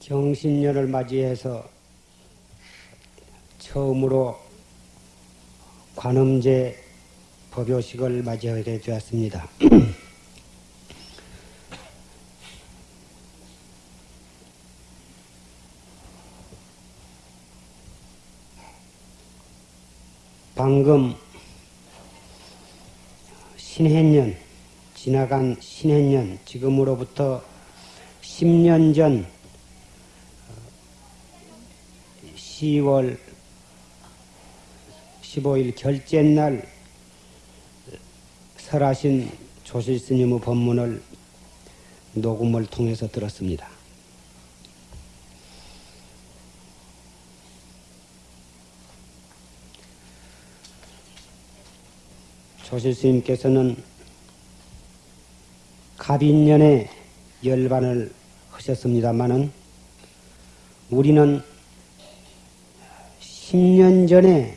경신년을 맞이해서 처음으로 관음제 법요식을 맞이하게 되었습니다. 방금 신해년, 지나간 신해년, 지금으로부터 10년 전 10월 15일 결제 날 설하신 조실 스님의 법문을 녹음을 통해서 들었습니다. 조실 스님께서는 갑인년에 열반을 하셨습니다마는 우리는 10년 전에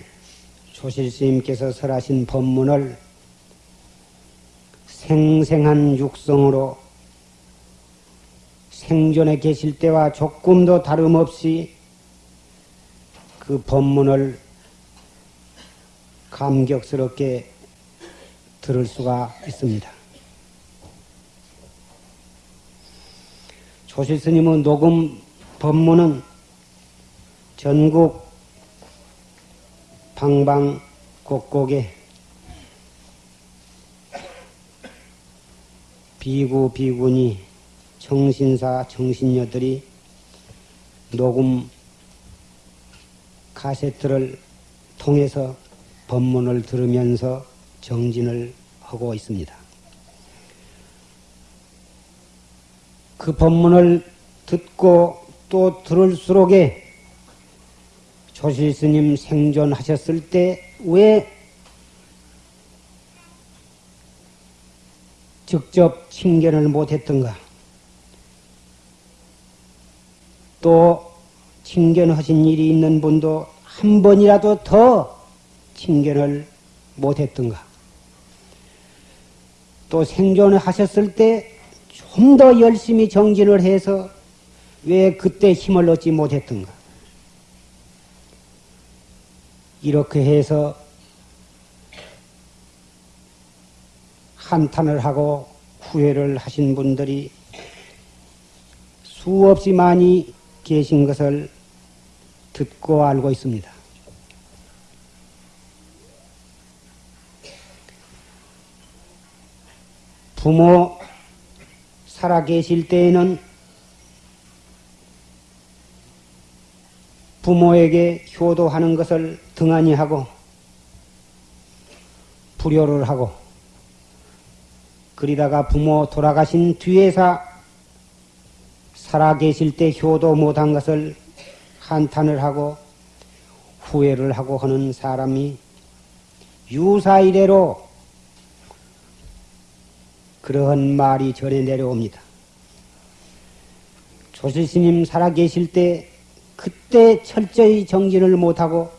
조실 스님께서 설하신 법문을 생생한 육성으로 생존에 계실 때와 조금도 다름없이 그 법문을 감격스럽게 들을 수가 있습니다. 조실스님의 녹음 법문은 전국 방방곡곡에 비구 비구니 정신사 정신녀들이 녹음 카세트를 통해서 법문을 들으면서 정진을 하고 있습니다. 그 법문을 듣고 또 들을수록에 조실 스님 생존하셨을 때 왜 직접 칭견을 못했던가? 또 칭견하신 일이 있는 분도 한 번이라도 더 칭견을 못했던가? 또 생존을 하셨을 때 좀 더 열심히 정진을 해서 왜 그때 힘을 얻지 못했던가? 이렇게 해서 한탄을 하고 후회를 하신 분들이 수없이 많이 계신 것을 듣고 알고 있습니다. 부모 살아 계실 때에는 부모에게 효도하는 것을 등한히 하고 불효를 하고 그리다가 부모 돌아가신 뒤에서 살아 계실 때 효도 못한 것을 한탄을 하고 후회를 하고 하는 사람이 유사이래로 그러한 말이 전해 내려옵니다. 조실스님 살아 계실 때 그때 철저히 정진을 못하고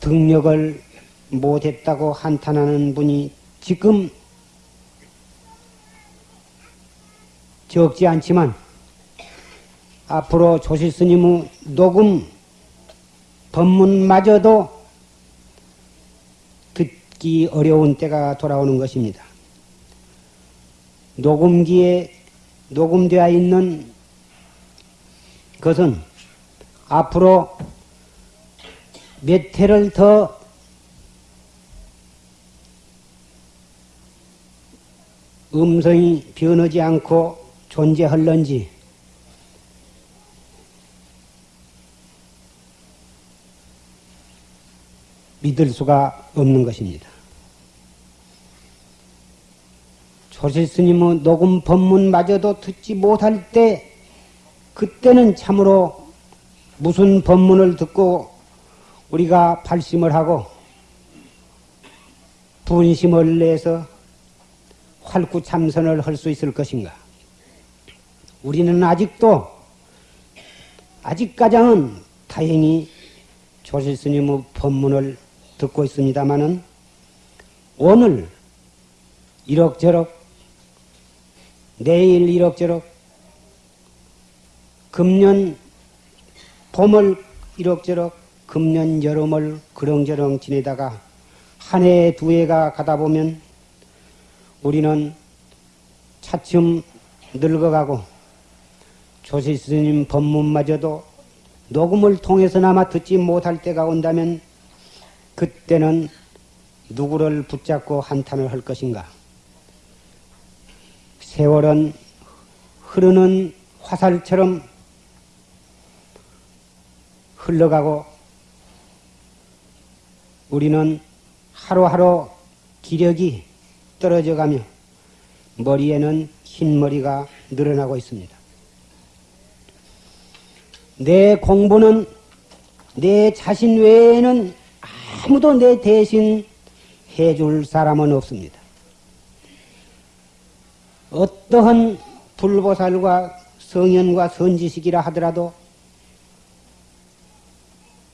등력을 못했다고 한탄하는 분이 지금 적지 않지만 앞으로 조실스님의 녹음 법문마저도 듣기 어려운 때가 돌아오는 것입니다. 녹음기에 녹음되어 있는 것은 앞으로 몇 해를 더 음성이 변하지 않고 존재할런지 믿을 수가 없는 것입니다. 조실 스님의 녹음 법문마저도 듣지 못할 때 그때는 참으로 무슨 법문을 듣고 우리가 발심을 하고 분심을 내서 활구 참선을 할 수 있을 것인가? 우리는 아직도 아직까지는 다행히 조실 스님의 법문을 듣고 있습니다마는 오늘 이럭저럭 내일 이럭저럭 금년 봄을 이럭저럭 금년 여름을 그렁저렁 지내다가 한 해 두 해가 가다 보면 우리는 차츰 늙어가고 조실 스님 법문마저도 녹음을 통해서나마 듣지 못할 때가 온다면 그때는 누구를 붙잡고 한탄을 할 것인가? 세월은 흐르는 화살처럼 흘러가고 우리는 하루하루 기력이 떨어져 가며 머리에는 흰머리가 늘어나고 있습니다. 내 공부는 내 자신 외에는 아무도 내 대신 해줄 사람은 없습니다. 어떠한 불보살과 성현과 선지식이라 하더라도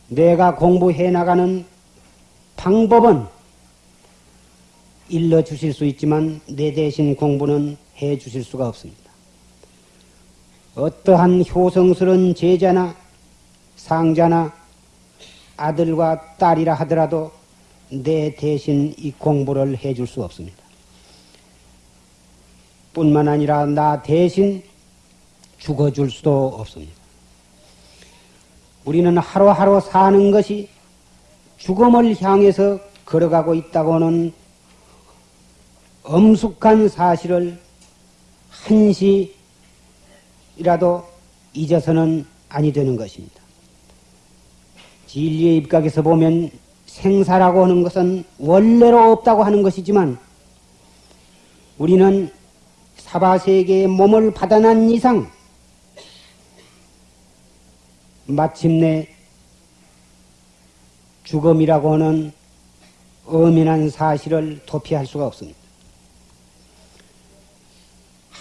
내가 공부해 나가는 방법은 일러 주실 수 있지만 내 대신 공부는 해 주실 수가 없습니다. 어떠한 효성스러운 제자나 상자나 아들과 딸이라 하더라도 내 대신 이 공부를 해 줄 수 없습니다. 뿐만 아니라 나 대신 죽어줄 수도 없습니다. 우리는 하루하루 사는 것이 죽음을 향해서 걸어가고 있다고는 엄숙한 사실을 한시라도 잊어서는 아니 되는 것입니다. 진리의 입각에서 보면 생사라고 하는 것은 원래로 없다고 하는 것이지만 우리는 사바세계의 몸을 받아난 이상 마침내 죽음이라고 하는 엄연한 사실을 도피할 수가 없습니다.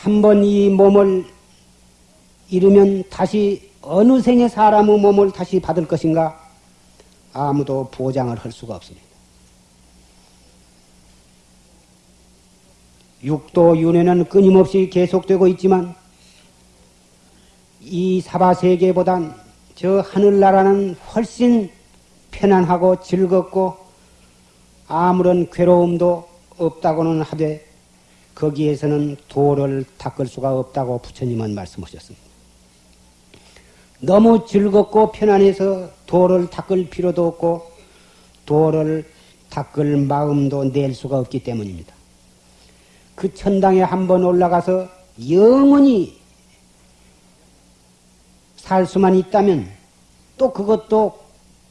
한 번 이 몸을 잃으면 다시 어느 생의 사람의 몸을 다시 받을 것인가 아무도 보장을 할 수가 없습니다. 육도 윤회는 끊임없이 계속되고 있지만 이 사바세계보단 저 하늘나라는 훨씬 편안하고 즐겁고 아무런 괴로움도 없다고는 하되 거기에서는 도를 닦을 수가 없다고 부처님은 말씀하셨습니다. 너무 즐겁고 편안해서 도를 닦을 필요도 없고 도를 닦을 마음도 낼 수가 없기 때문입니다. 그 천당에 한번 올라가서 영원히 살 수만 있다면 또 그것도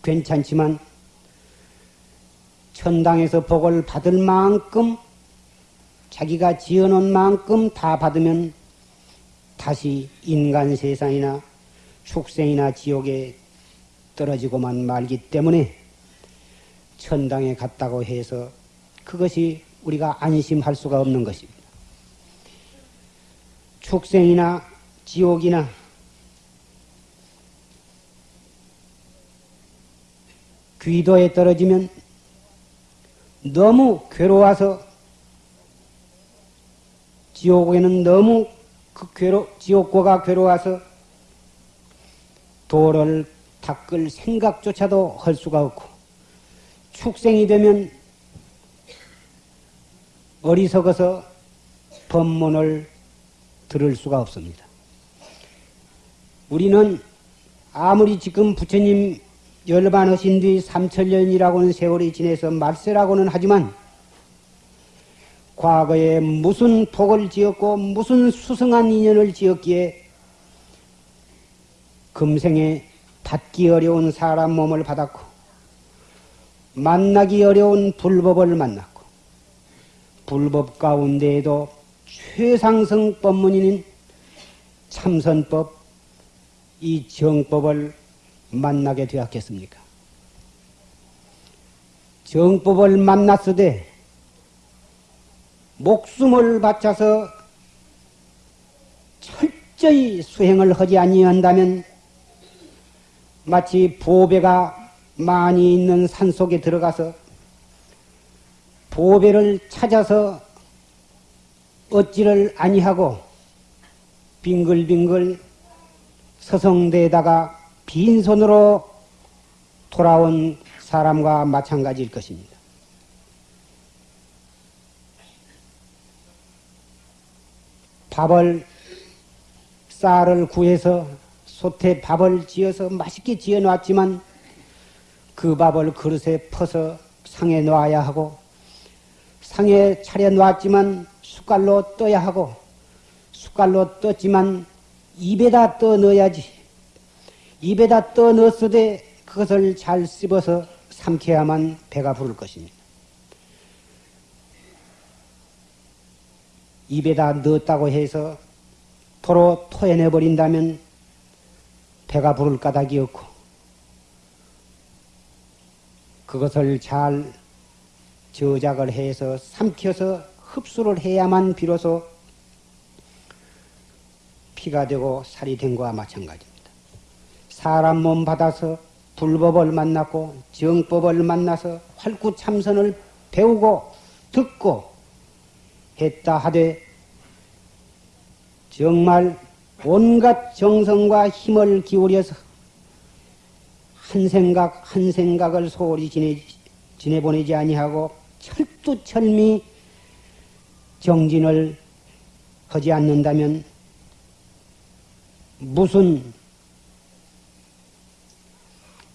괜찮지만 천당에서 복을 받을 만큼 자기가 지어놓은 만큼 다 받으면 다시 인간 세상이나 축생이나 지옥에 떨어지고만 말기 때문에 천당에 갔다고 해서 그것이 우리가 안심할 수가 없는 것입니다. 축생이나 지옥이나 귀도에 떨어지면 너무 괴로워서 지옥에는 너무 그 괴로 지옥고가 괴로워서 도를 닦을 생각조차도 할 수가 없고 축생이 되면 어리석어서 법문을 들을 수가 없습니다. 우리는 아무리 지금 부처님 열반하신 뒤 삼천년이라고는 세월이 지내서 말세라고는 하지만 과거에 무슨 복을 지었고 무슨 수승한 인연을 지었기에 금생에 받기 어려운 사람 몸을 받았고 만나기 어려운 불법을 만났고 불법 가운데에도 최상승 법문인 참선법 이 정법을 만나게 되었겠습니까? 정법을 만났으되 목숨을 바쳐서 철저히 수행을 하지 아니한다면 마치 보배가 많이 있는 산 속에 들어가서 보배를 찾아서 얻지를 아니하고 빙글빙글 서성대다가 빈손으로 돌아온 사람과 마찬가지일 것입니다. 밥을 쌀을 구해서 솥에 밥을 지어서 맛있게 지어 놨지만 그 밥을 그릇에 퍼서 상에 놔야 하고 상에 차려 놨지만 숟갈로 떠야 하고 숟갈로 떴지만 입에다 떠 넣어야지 입에다 떠 넣었으되 그것을 잘 씹어서 삼켜야만 배가 부를 것입니다. 입에다 넣었다고 해서 도로 토해내 버린다면 배가 부를 까닭이 없고 그것을 잘 저작을 해서 삼켜서 흡수를 해야만 비로소 피가 되고 살이 된 것과 마찬가지입니다. 사람 몸 받아서 불법을 만났고 정법을 만나서 활구참선을 배우고 듣고 했다 하되 정말 온갖 정성과 힘을 기울여서 한 생각 한 생각을 소홀히 지내, 지내보내지 아니하고 철두철미 정진을 하지 않는다면 무슨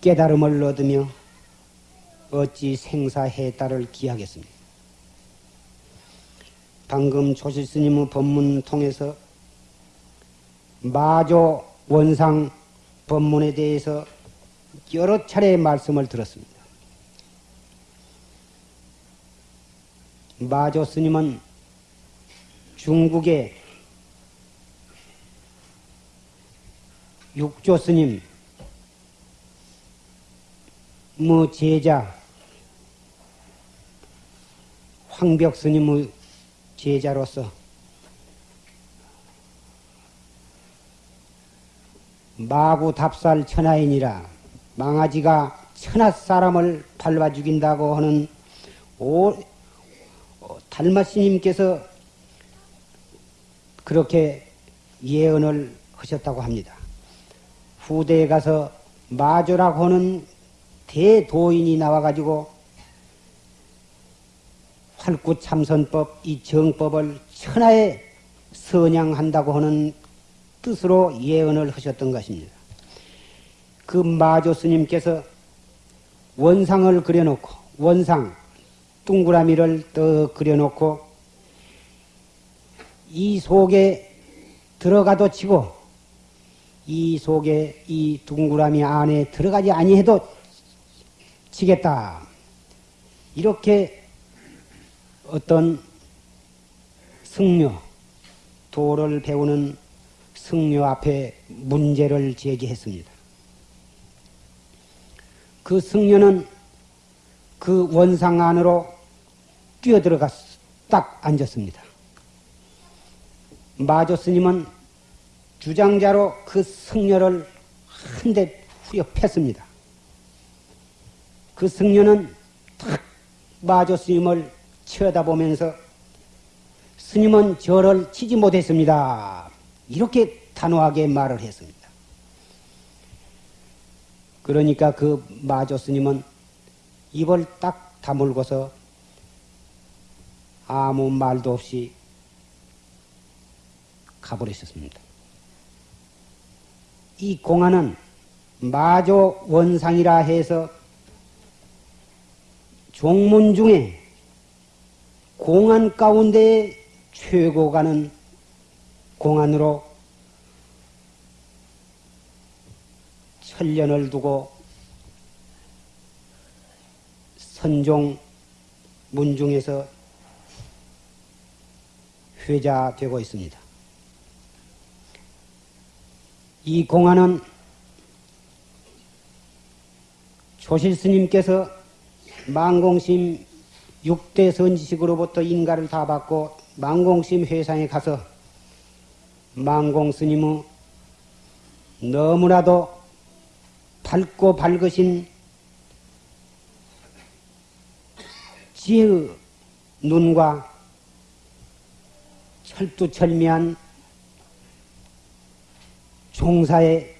깨달음을 얻으며 어찌 생사해탈을 기하겠습니까? 방금 조실 스님의 법문 통해서 마조 원상 법문에 대해서 여러 차례 말씀을 들었습니다. 마조 스님은 중국의 육조 스님, 뭐 제자, 황벽 스님의 제자로서 마구 답살 천하인이라 망아지가 천하 사람을 밟아 죽인다고 하는 오, 달마스님께서 그렇게 예언을 하셨다고 합니다. 후대에 가서 마조라고 하는 대도인이 나와가지고 활구참선법 이 정법을 천하에 선양한다고 하는 뜻으로 예언을 하셨던 것입니다. 그 마조 스님께서 원상을 그려놓고 원상 둥그라미를 떠 그려놓고 이 속에 들어가도 치고 이 속에 이 둥그라미 안에 들어가지 아니해도 치겠다. 이렇게 어떤 승려, 도를 배우는 승려 앞에 문제를 제기했습니다. 그 승려는 그 원상 안으로 뛰어들어가 딱 앉았습니다. 마조 스님은 주장자로 그 승려를 한 대 후려 팼습니다. 그 승려는 탁 마조 스님을 쳐다보면서 스님은 저를 치지 못했습니다. 이렇게 단호하게 말을 했습니다. 그러니까 그 마조 스님은 입을 딱 다물고서 아무 말도 없이 가버리셨습니다. 이 공안은 마조 원상이라 해서 종문 중에 공안 가운데 최고가는 공안으로 천년을 두고 선종 문중에서 회자되고 있습니다. 이 공안은 조실 스님께서 망공심 육대 선지식으로부터 인가를 다 받고 망공심 회상에 가서 망공 스님의 너무나도 밝고 밝으신 지혜의 눈과 철두철미한 종사의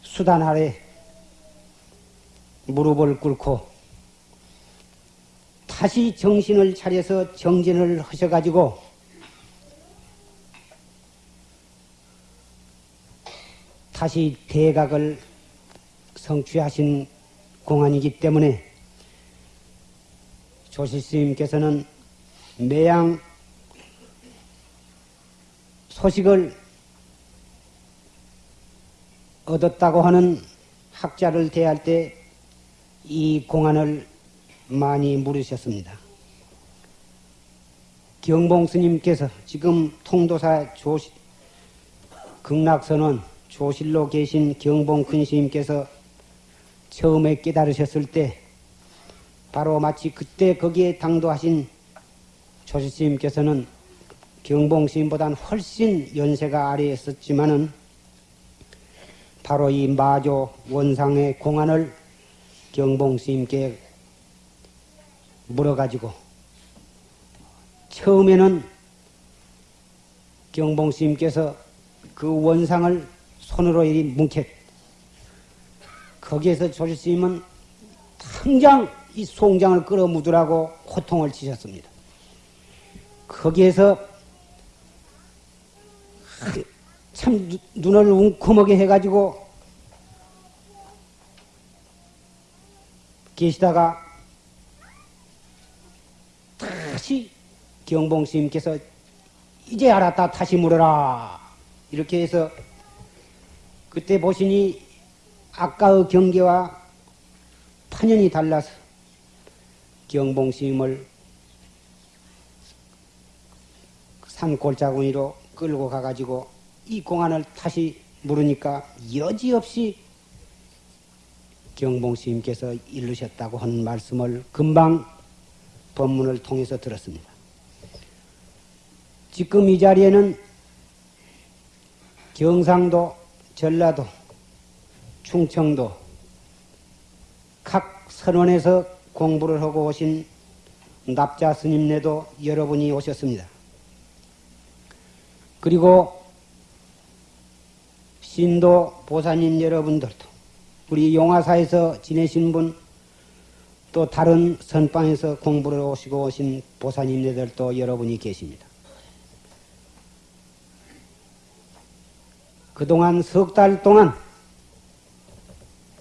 수단 아래 무릎을 꿇고 다시 정신을 차려서 정진을 하셔가지고 다시 대각을 성취하신 공안이기 때문에 조실스님께서는 매양 소식을 얻었다고 하는 학자를 대할 때 이 공안을 많이 물으셨습니다. 경봉 스님께서 지금 통도사 조시, 극락선원 조실로 계신 경봉 큰 스님께서 처음에 깨달으셨을 때 바로 마치 그때 거기에 당도하신 조실 스님께서는 경봉 스님보다는 훨씬 연세가 아래에 있었지만은 바로 이 마조 원상의 공안을 경봉 스님께 물어가지고 처음에는 경봉 스님께서 그 원상을 손으로 이리 뭉켓 거기에서 조실 스님은 당장 이 송장을 끌어묻으라고 호통을 치셨습니다. 거기에서 참 눈을 웅크하게 해가지고 계시다가 다시 경봉 스님께서 이제 알았다 다시 물어라 이렇게 해서 그때 보시니 아까의 경계와 판연이 달라서 경봉 스님을 산 골짜구니로 끌고 가가지고 이 공안을 다시 물으니까 여지없이 경봉 스님께서 이르셨다고 하는 말씀을 금방 법문을 통해서 들었습니다. 지금 이 자리에는 경상도, 전라도, 충청도 각 선원에서 공부를 하고 오신 납자 스님네도 여러분이 오셨습니다. 그리고 신도 보사님 여러분들도 우리 용화사에서 지내신 분, 또 다른 선방에서 공부를 오시고 오신 보사님들도 여러분이 계십니다. 그동안 석 달 동안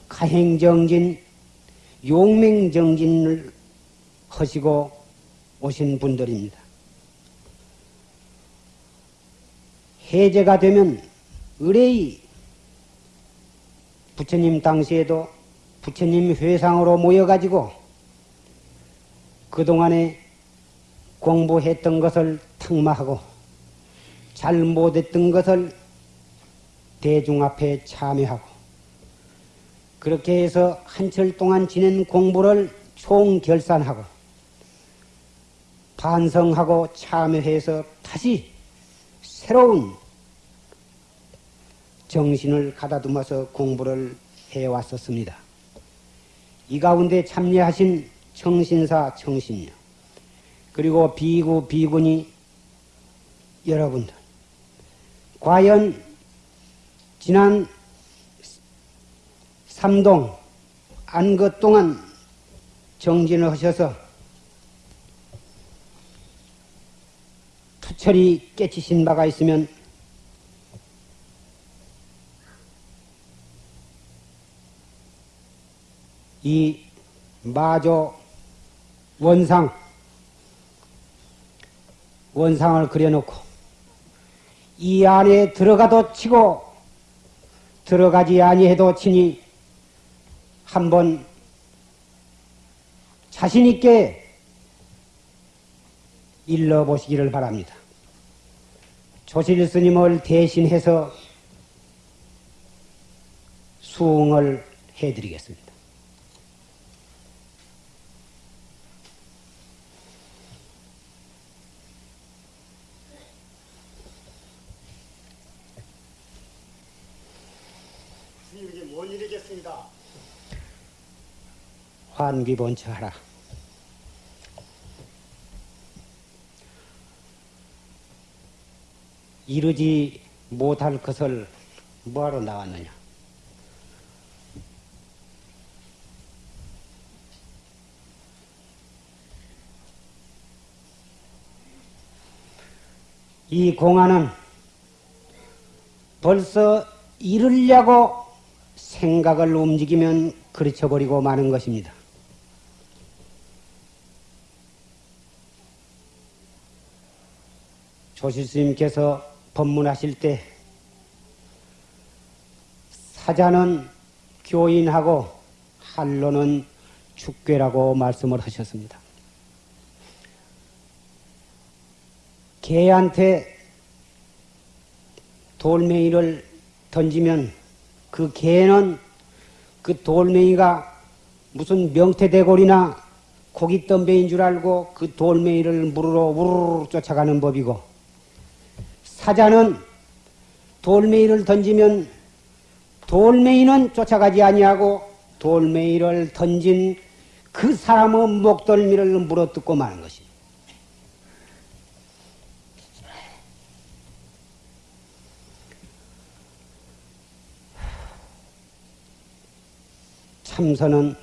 가행정진, 용맹정진을 하시고 오신 분들입니다. 해제가 되면 의뢰의 부처님 당시에도 부처님 회상으로 모여가지고 그동안에 공부했던 것을 탕마하고 잘 못했던 것을 대중 앞에 참여하고 그렇게 해서 한철 동안 지낸 공부를 총결산하고 반성하고 참여해서 다시 새로운 정신을 가다듬어서 공부를 해왔었습니다. 이 가운데 참여하신 청신사 청신녀 그리고 비구 비군이 여러분들 과연 지난 삼동 안것 동안 정진을 하셔서 투철이 깨치신 바가 있으면 이 마조 원상 원상을 그려놓고 이 안에 들어가도 치고 들어가지 아니해도 치니 한번 자신 있게 일러 보시기를 바랍니다. 조실 스님을 대신해서 수응을 해드리겠습니다. 하겠습니다. 환기본처하라. 이르지 못할 것을 뭐하러 나왔느냐? 이 공안은 벌써 이르려고 생각을 움직이면 그르쳐버리고 마는 것입니다. 조실스님께서 법문하실 때 사자는 교인하고 한로는 축괴라고 말씀을 하셨습니다. 개한테 돌멩이를 던지면 그 개는 그 돌멩이가 무슨 명태대골이나 고깃덤배인 줄 알고 그 돌멩이를 물으러 우르르 쫓아가는 법이고 사자는 돌멩이를 던지면 돌멩이는 쫓아가지 아니하고 돌멩이를 던진 그 사람의 목덜미를 물어뜯고 마는 것입니다. 참선은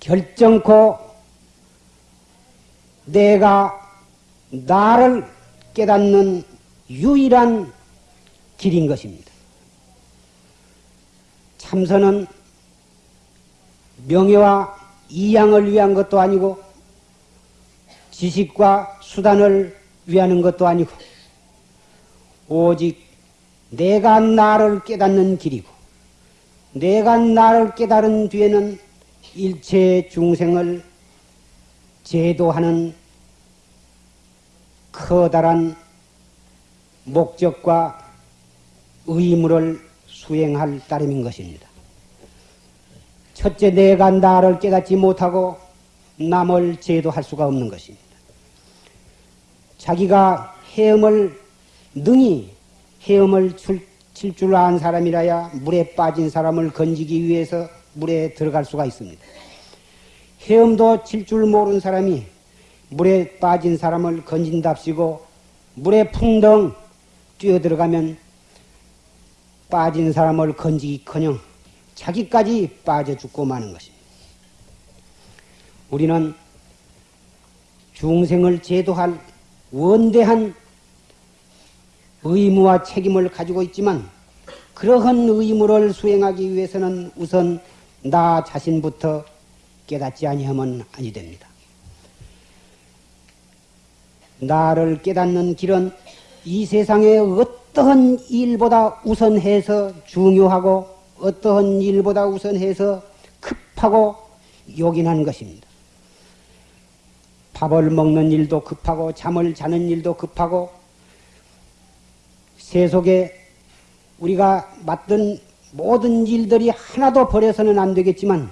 결정코 내가 나를 깨닫는 유일한 길인 것입니다. 참선은 명예와 이양을 위한 것도 아니고 지식과 수단을 위하는 것도 아니고 오직 내가 나를 깨닫는 길이고 내가 나를 깨달은 뒤에는 일체 중생을 제도하는 커다란 목적과 의무를 수행할 따름인 것입니다. 첫째, 내가 나를 깨닫지 못하고 남을 제도할 수가 없는 것입니다. 자기가 헤엄을 능히 헤엄을 칠 줄 아는 사람이라야 물에 빠진 사람을 건지기 위해서 물에 들어갈 수가 있습니다. 헤엄도 칠 줄 모르는 사람이 물에 빠진 사람을 건진답시고 물에 풍덩 뛰어들어가면 빠진 사람을 건지기커녕 자기까지 빠져 죽고 마는 것입니다. 우리는 중생을 제도할 원대한 의무와 책임을 가지고 있지만 그러한 의무를 수행하기 위해서는 우선 나 자신부터 깨닫지 아니하면 아니 됩니다. 나를 깨닫는 길은 이 세상의 어떠한 일보다 우선해서 중요하고 어떠한 일보다 우선해서 급하고 요긴한 것입니다. 밥을 먹는 일도 급하고 잠을 자는 일도 급하고 세속에 우리가 맡은 모든 일들이 하나도 버려서는 안 되겠지만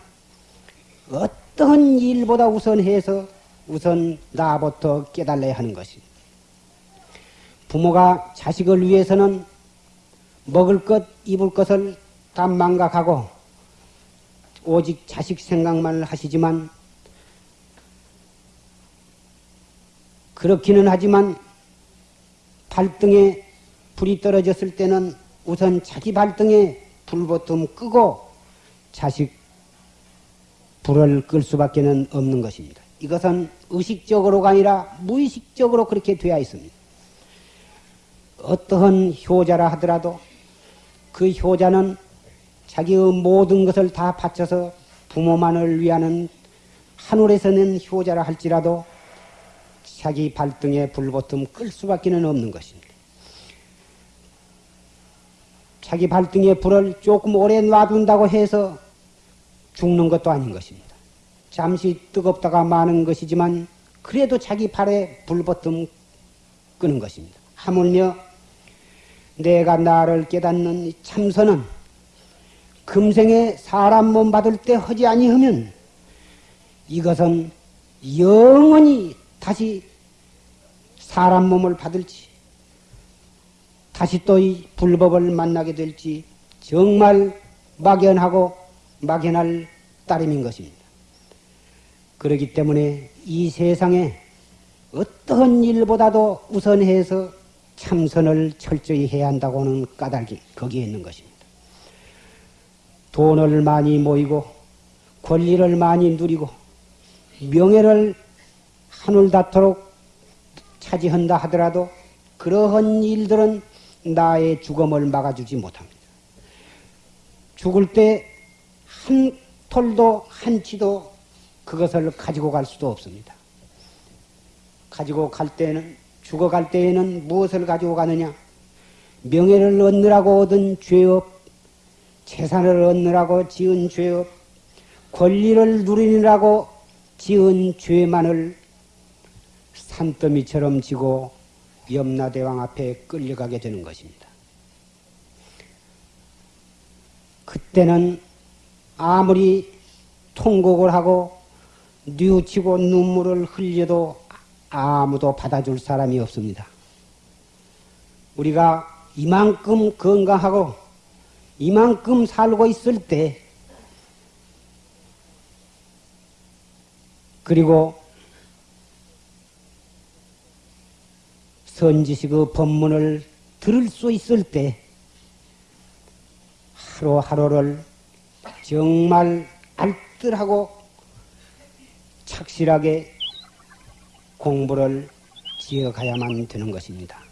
어떠한 일보다 우선해서 우선 나부터 깨달아야 하는 것입니다. 부모가 자식을 위해서는 먹을 것, 입을 것을 다 망각하고 오직 자식 생각만 하시지만 그렇기는 하지만 발등에 불이 떨어졌을 때는 우선 자기 발등에 불보통 끄고 자식 불을 끌 수밖에 없는 것입니다. 이것은 의식적으로가 아니라 무의식적으로 그렇게 되어 있습니다. 어떠한 효자라 하더라도 그 효자는 자기의 모든 것을 다 바쳐서 부모만을 위하는 하늘에서는 효자라 할지라도 자기 발등에 불보틈 끌 수밖에 없는 것입니다. 자기 발등에 불을 조금 오래 놔둔다고 해서 죽는 것도 아닌 것입니다. 잠시 뜨겁다가 마는 것이지만 그래도 자기 발에 불보틈 끄는 것입니다. 하물며 내가 나를 깨닫는 참선은 금생에 사람 몸 받을 때 하지 아니하면 이것은 영원히 다시 사람 몸을 받을지 다시 또 이 불법을 만나게 될지 정말 막연하고 막연할 따름인 것입니다. 그렇기 때문에 이 세상에 어떠한 일보다도 우선해서 참선을 철저히 해야 한다고는 까닭이 거기에 있는 것입니다. 돈을 많이 모이고 권리를 많이 누리고 명예를 하늘닿도록 차지한다 하더라도 그러한 일들은 나의 죽음을 막아주지 못합니다. 죽을 때 한 톨도 한 치도 그것을 가지고 갈 수도 없습니다. 가지고 갈 때는 죽어갈 때에는 무엇을 가지고 가느냐? 명예를 얻느라고 얻은 죄업, 재산을 얻느라고 지은 죄업, 권리를 누리느라고 지은 죄만을 산더미처럼 지고 염라대왕 앞에 끌려가게 되는 것입니다. 그때는 아무리 통곡을 하고 뉘우치고 눈물을 흘려도 아무도 받아줄 사람이 없습니다. 우리가 이만큼 건강하고 이만큼 살고 있을 때 그리고 선지식의 법문을 들을 수 있을 때 하루하루를 정말 알뜰하고 착실하게 공부를 지어가야만 되는 것입니다.